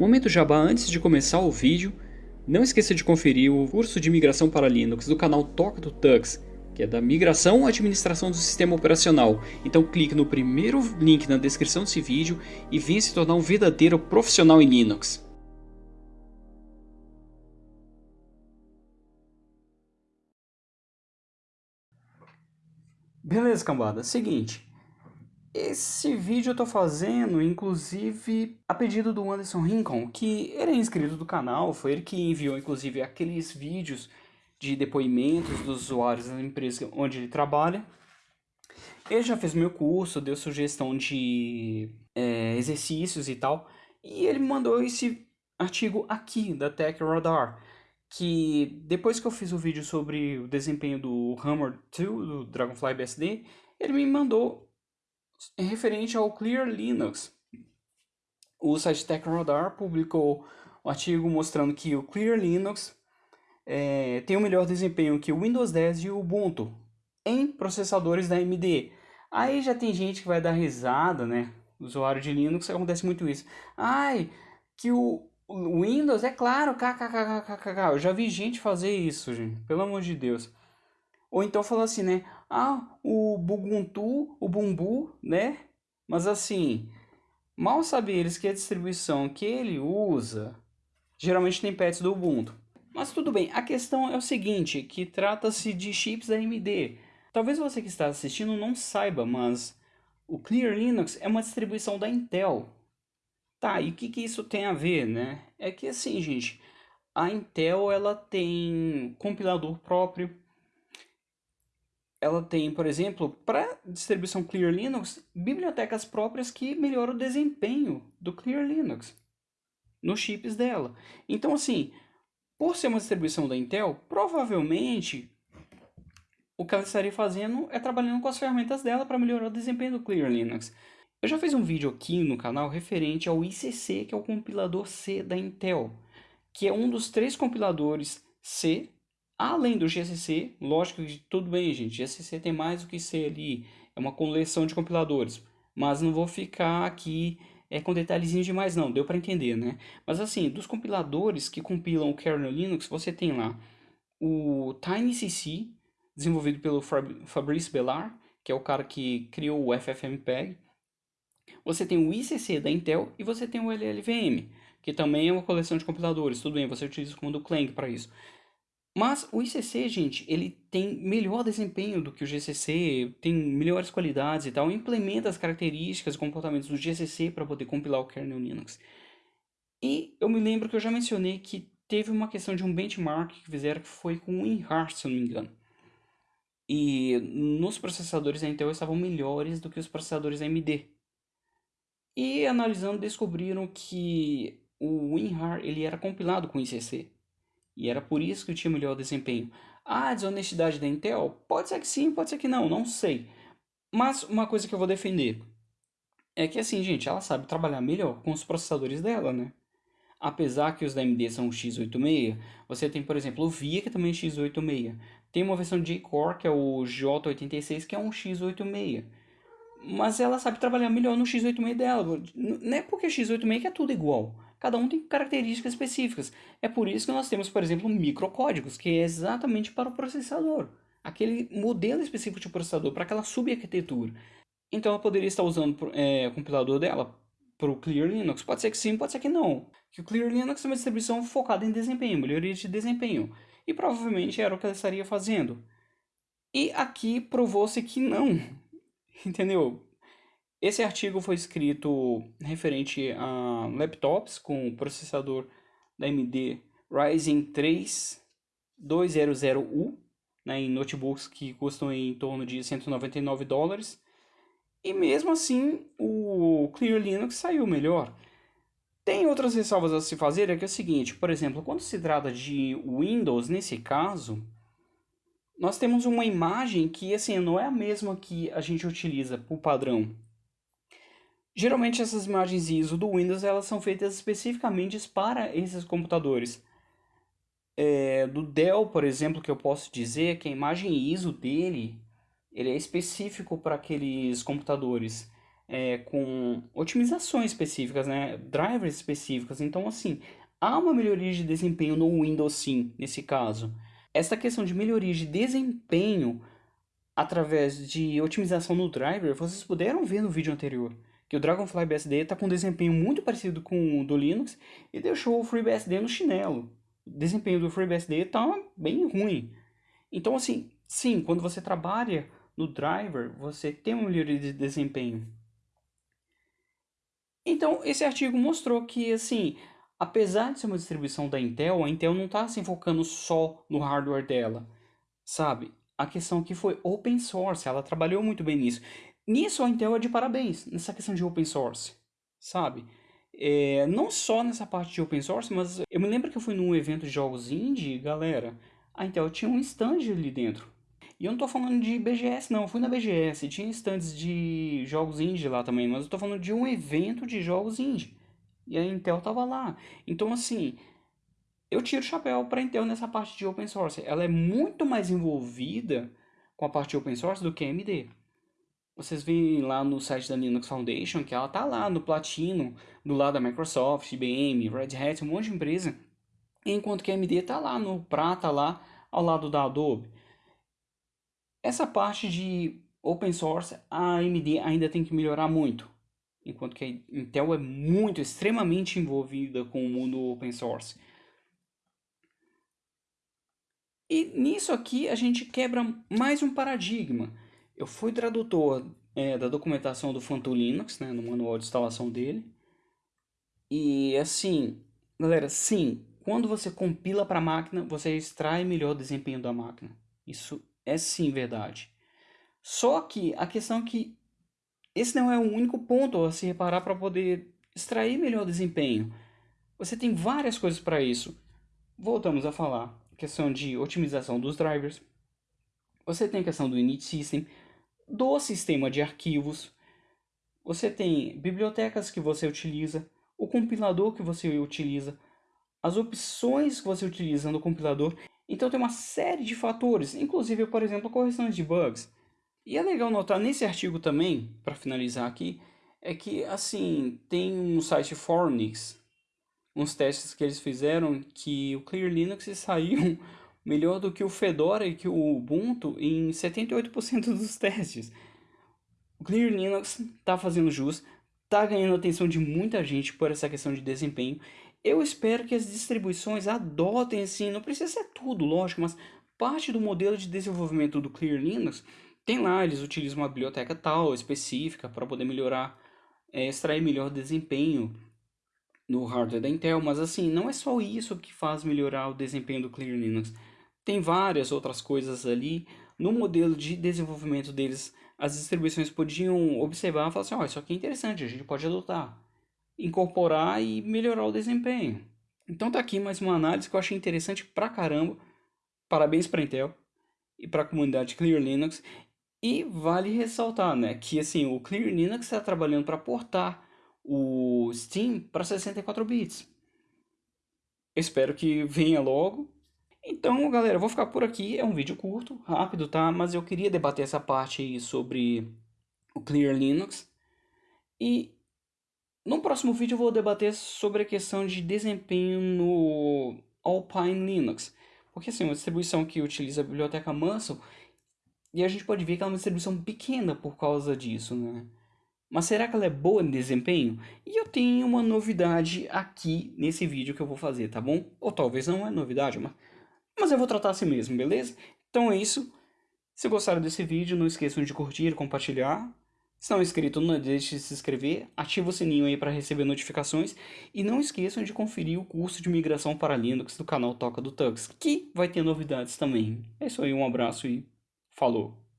Momento jabá antes de começar o vídeo, não esqueça de conferir o curso de migração para Linux do canal Toca do Tux, que é da migração à administração do sistema operacional. Então clique no primeiro link na descrição desse vídeo e venha se tornar um verdadeiro profissional em Linux. Beleza, cambada. Seguinte, esse vídeo eu tô fazendo, inclusive, a pedido do Anderson Rincon, que ele é inscrito do canal, foi ele que enviou, inclusive, aqueles vídeos de depoimentos dos usuários da empresa onde ele trabalha. Ele já fez meu curso, deu sugestão de é, exercícios e tal, e ele mandou esse artigo aqui da Tech Radar, que depois que eu fiz o vídeo sobre o desempenho do Hammer 2, do Dragonfly BSD, ele me mandou referente ao Clear Linux. O site TechRadar publicou um artigo mostrando que o Clear Linux é, tem o melhor desempenho que o Windows 10 e o Ubuntu em processadores da AMD. Aí já tem gente que vai dar risada, né? Usuário de Linux, acontece muito isso. Ai, que o Windows, é claro, kkkkkk. Eu já vi gente fazer isso, gente. Pelo amor de Deus. Ou então fala assim, né? Ah, o Ubuntu, o Bumbu, né? Mas assim, mal sabem eles que a distribuição que ele usa geralmente tem pets do Ubuntu. Mas tudo bem, a questão é o seguinte, que trata-se de chips AMD. Talvez você que está assistindo não saiba, mas o Clear Linux é uma distribuição da Intel. Tá, e o que, que isso tem a ver, né? É que assim, gente, a Intel ela tem compilador próprio, ela tem, por exemplo, para distribuição Clear Linux, bibliotecas próprias que melhoram o desempenho do Clear Linux nos chips dela. Então, assim, por ser uma distribuição da Intel, provavelmente o que ela estaria fazendo é trabalhando com as ferramentas dela para melhorar o desempenho do Clear Linux. Eu já fiz um vídeo aqui no canal referente ao ICC, que é o compilador C da Intel, que é um dos três compiladores C Além do GCC, lógico que tudo bem, gente, GCC tem mais do que C ali, é uma coleção de compiladores, mas não vou ficar aqui é, com detalhezinhos demais não, deu para entender, né? Mas assim, dos compiladores que compilam o kernel Linux, você tem lá o TinyCC, desenvolvido pelo Fabrice Bellar, que é o cara que criou o FFmpeg. Você tem o ICC da Intel e você tem o LLVM, que também é uma coleção de compiladores. Tudo bem, você utiliza o comando clang para isso. Mas o ICC, gente, ele tem melhor desempenho do que o GCC, tem melhores qualidades e tal, implementa as características e comportamentos do GCC para poder compilar o kernel Linux. E eu me lembro que eu já mencionei que teve uma questão de um benchmark que fizeram que foi com o WinRAR, se não me engano. E nos processadores da Intel estavam melhores do que os processadores AMD. E analisando descobriram que o WinRAR ele era compilado com ICC. E era por isso que tinha melhor desempenho. Ah, desonestidade da Intel? Pode ser que sim, pode ser que não, não sei. Mas uma coisa que eu vou defender é que assim, gente, ela sabe trabalhar melhor com os processadores dela, né? Apesar que os da AMD são x86, você tem, por exemplo, o VIA, que também é x86. Tem uma versão de J-Core, que é o J86, que é um x86. Mas ela sabe trabalhar melhor no x86 dela. Não é porque x86 que é tudo igual. Cada um tem características específicas. É por isso que nós temos, por exemplo, microcódigos, que é exatamente para o processador. Aquele modelo específico de processador, para aquela subarquitetura. Então ela poderia estar usando é, o compilador dela para o Clear Linux? Pode ser que sim, pode ser que não. Que o Clear Linux é uma distribuição focada em desempenho, melhoria de desempenho. E provavelmente era o que ela estaria fazendo. E aqui provou-se que não. Entendeu? Esse artigo foi escrito referente a laptops com processador da AMD Ryzen 3 200U, né, em notebooks que custam em torno de 199 dólares. E mesmo assim, o Clear Linux saiu melhor. Tem outras ressalvas a se fazer, é que é o seguinte, por exemplo, quando se trata de Windows, nesse caso, nós temos uma imagem que assim, não é a mesma que a gente utiliza por padrão. Geralmente essas imagens ISO do Windows elas são feitas especificamente para esses computadores. É, do Dell, por exemplo, que eu posso dizer que a imagem ISO dele ele é específico para aqueles computadores. é, com otimizações específicas, né? Drivers específicos. Então, assim, há uma melhoria de desempenho no Windows sim, nesse caso. Essa questão de melhoria de desempenho através de otimização no driver, vocês puderam ver no vídeo anterior que o Dragonfly BSD está com um desempenho muito parecido com o do Linux e deixou o FreeBSD no chinelo. O desempenho do FreeBSD está bem ruim. Então, assim, sim, quando você trabalha no driver, você tem uma melhoria de desempenho. Então, esse artigo mostrou que, assim, apesar de ser uma distribuição da Intel, a Intel não está se focando só no hardware dela, sabe? A questão que foi open source, ela trabalhou muito bem nisso. Nisso a Intel é de parabéns, nessa questão de open source, sabe? É, não só nessa parte de open source, mas eu me lembro que eu fui num evento de jogos indie, galera, a Intel tinha um stand ali dentro. E eu não tô falando de BGS não, eu fui na BGS, tinha stands de jogos indie lá também, mas eu tô falando de um evento de jogos indie. E a Intel tava lá. Então assim, eu tiro o chapéu para Intel nessa parte de open source. Ela é muito mais envolvida com a parte de open source do que a AMD. Vocês veem lá no site da Linux Foundation que ela tá lá no platino, do lado da Microsoft, IBM, Red Hat, um monte de empresa. Enquanto que a AMD tá lá no prata, lá ao lado da Adobe. Essa parte de open source, a AMD ainda tem que melhorar muito. Enquanto que a Intel é muito, extremamente envolvida com o mundo open source. E nisso aqui a gente quebra mais um paradigma. Eu fui tradutor é, da documentação do Phantom Linux, né, no manual de instalação dele. E assim, galera, sim, quando você compila para a máquina, você extrai melhor desempenho da máquina. Isso é sim verdade. Só que a questão é que esse não é o único ponto a se reparar para poder extrair melhor desempenho. Você tem várias coisas para isso. Voltamos a falar. Questão de otimização dos drivers. Você tem a questão do init system do sistema de arquivos. Você tem bibliotecas que você utiliza, o compilador que você utiliza, as opções que você utiliza no compilador. Então tem uma série de fatores, inclusive, por exemplo, correções de bugs. E é legal notar nesse artigo também, para finalizar aqui, é que assim, tem um site Fornix, uns testes que eles fizeram que o Clear Linux saiu melhor do que o Fedora e que o Ubuntu em 78% dos testes. O Clear Linux está fazendo jus, está ganhando atenção de muita gente por essa questão de desempenho. Eu espero que as distribuições adotem assim, não precisa ser tudo, lógico, mas parte do modelo de desenvolvimento do Clear Linux tem lá, eles utilizam uma biblioteca tal, específica, para poder melhorar, é, extrair melhor desempenho no hardware da Intel, mas assim, não é só isso que faz melhorar o desempenho do Clear Linux. Tem várias outras coisas ali. No modelo de desenvolvimento deles, as distribuições podiam observar e falar assim, ó, oh, isso aqui é interessante, a gente pode adotar, incorporar e melhorar o desempenho. Então tá aqui mais uma análise que eu achei interessante pra caramba. Parabéns pra Intel e para a comunidade Clear Linux. E vale ressaltar, né, que assim, o Clear Linux está trabalhando para portar o Steam para 64 bits. Espero que venha logo então, galera, eu vou ficar por aqui. É um vídeo curto, rápido, tá? Mas eu queria debater essa parte aí sobre o Clear Linux. E no próximo vídeo eu vou debater sobre a questão de desempenho no Alpine Linux. Porque assim, uma distribuição que utiliza a biblioteca Muscle e a gente pode ver que ela é uma distribuição pequena por causa disso, né? Mas será que ela é boa em desempenho? E eu tenho uma novidade aqui nesse vídeo que eu vou fazer, tá bom? Ou talvez não é novidade, mas mas eu vou tratar assim mesmo, beleza? Então é isso. Se gostaram desse vídeo, não esqueçam de curtir, compartilhar. Se não é inscrito, não deixe de se inscrever, ativa o sininho aí para receber notificações e não esqueçam de conferir o curso de migração para Linux do canal Toca do Tux, que vai ter novidades também. É isso aí, um abraço e falou!